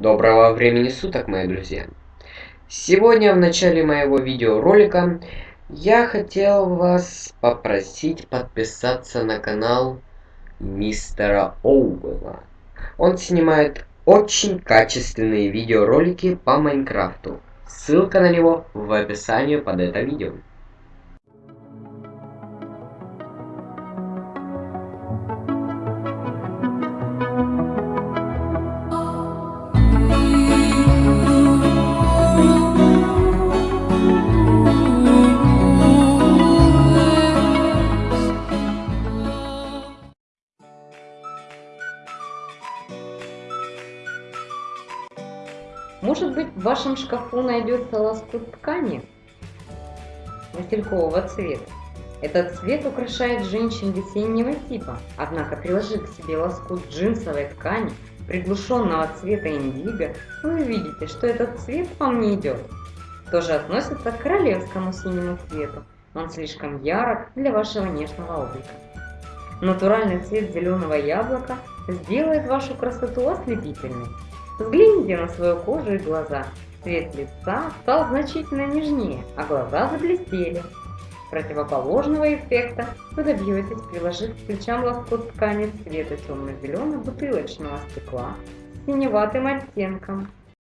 Доброго времени суток, мои друзья! Сегодня в начале моего видеоролика я хотел вас попросить подписаться на канал мистера Оуэлла. Он снимает очень качественные видеоролики по Майнкрафту. Ссылка на него в описании под это видео. Может быть, в вашем шкафу найдется лоскут ткани василькового цвета. Этот цвет украшает женщин весеннего типа, однако приложив к себе лоскут джинсовой ткани, приглушенного цвета индиго, вы увидите, что этот цвет вам не идет. Тоже относится к королевскому синему цвету, он слишком ярок для вашего нежного облика. Натуральный цвет зеленого яблока сделает вашу красоту ослепительной. Взгляните на свою кожу и глаза. Цвет лица стал значительно нежнее, а глаза заблестели. Противоположного эффекта вы добьетесь, приложив к плечам лоскут ткани цвета темно-зеленого бутылочного стекла с синеватым оттенком.